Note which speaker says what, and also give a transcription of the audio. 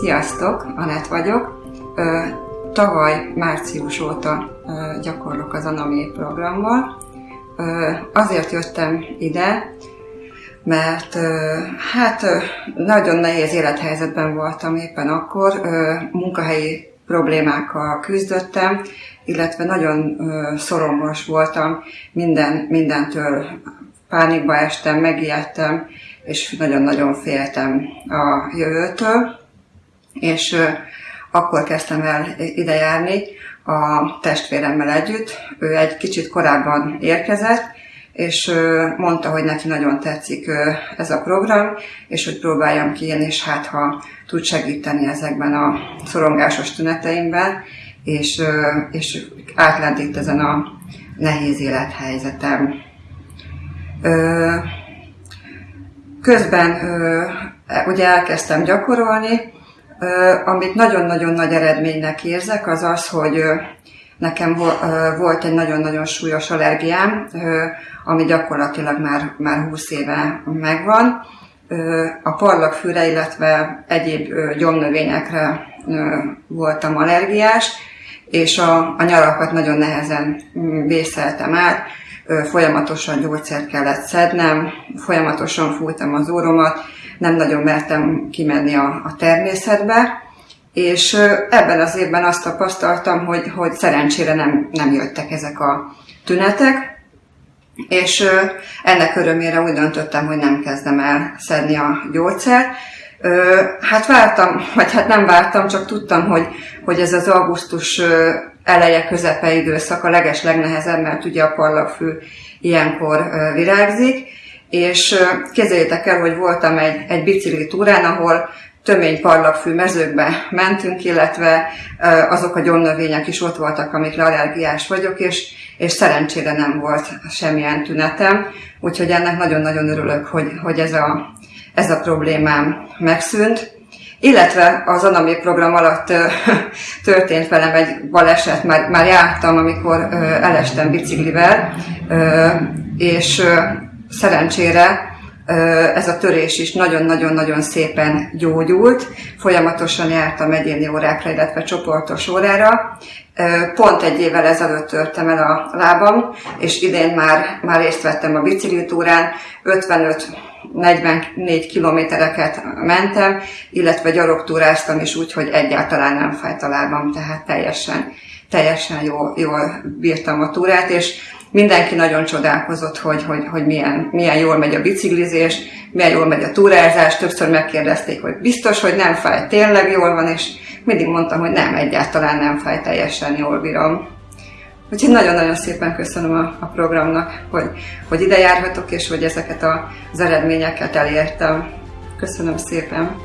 Speaker 1: Sziasztok, Anett vagyok. Tavaly március óta gyakorlok az Anami programmal. Azért jöttem ide, mert hát nagyon nehéz élethelyzetben voltam éppen akkor, munkahelyi problémákkal küzdöttem, illetve nagyon szorongos voltam, minden, mindentől pánikba estem, megijedtem, és nagyon-nagyon féltem a jövőtől, és akkor kezdtem el ide járni a testvéremmel együtt. Ő egy kicsit korábban érkezett, és mondta, hogy neki nagyon tetszik ez a program, és hogy próbáljam ki én is, hát ha tud segíteni ezekben a szorongásos tüneteimben, és, és átlendít ezen a nehéz élethelyzetem. Közben ugye elkezdtem gyakorolni, amit nagyon-nagyon nagy eredménynek érzek, az az, hogy nekem volt egy nagyon-nagyon súlyos allergiám, ami gyakorlatilag már, már 20 éve megvan. A parlagfűre, illetve egyéb gyomnövényekre voltam allergiás, és a, a nyarakat nagyon nehezen vészeltem át, folyamatosan gyógyszert kellett szednem, folyamatosan fújtam az óromat, nem nagyon mertem kimenni a, a természetbe, és ebben az évben azt tapasztaltam, hogy, hogy szerencsére nem, nem jöttek ezek a tünetek, és ennek örömére úgy döntöttem, hogy nem kezdem el szedni a gyógyszert. Hát vártam, vagy hát nem vártam, csak tudtam, hogy, hogy ez az augusztus eleje közepe időszak a leges legnehezebb, mert ugye a parlagfű ilyenkor virágzik, és képzeljétek el, hogy voltam egy, egy bicikli túrán, ahol tömény parlagfű mezőkbe mentünk, illetve azok a gyomnövények is ott voltak, amikre allergiás vagyok, és, és szerencsére nem volt semmilyen tünetem, úgyhogy ennek nagyon-nagyon örülök, hogy, hogy ez, a, ez a problémám megszűnt. Illetve az Anami program alatt történt velem egy baleset, már, már jártam, amikor elestem biciklivel, és szerencsére ez a törés is nagyon-nagyon-nagyon szépen gyógyult. Folyamatosan jártam egyéni órákra, illetve csoportos órára. Pont egy évvel ezelőtt törtem el a lábam, és idén már, már részt vettem a biciklitúrán, 55-44 kilométereket mentem, illetve gyalogtúráztam is úgy, hogy egyáltalán nem fájt a lábam, tehát teljesen, teljesen jól, jól bírtam a túrát, és mindenki nagyon csodálkozott, hogy, hogy, hogy milyen, milyen jól megy a biciklizés, milyen jól megy a túrázás. Többször megkérdezték, hogy biztos, hogy nem fáj, tényleg jól van, és mindig mondtam, hogy nem, egyáltalán nem fáj, teljesen jól bírom. Úgyhogy nagyon-nagyon szépen köszönöm a, a programnak, hogy, hogy ide járhatok, és hogy ezeket az eredményeket elértem. Köszönöm szépen!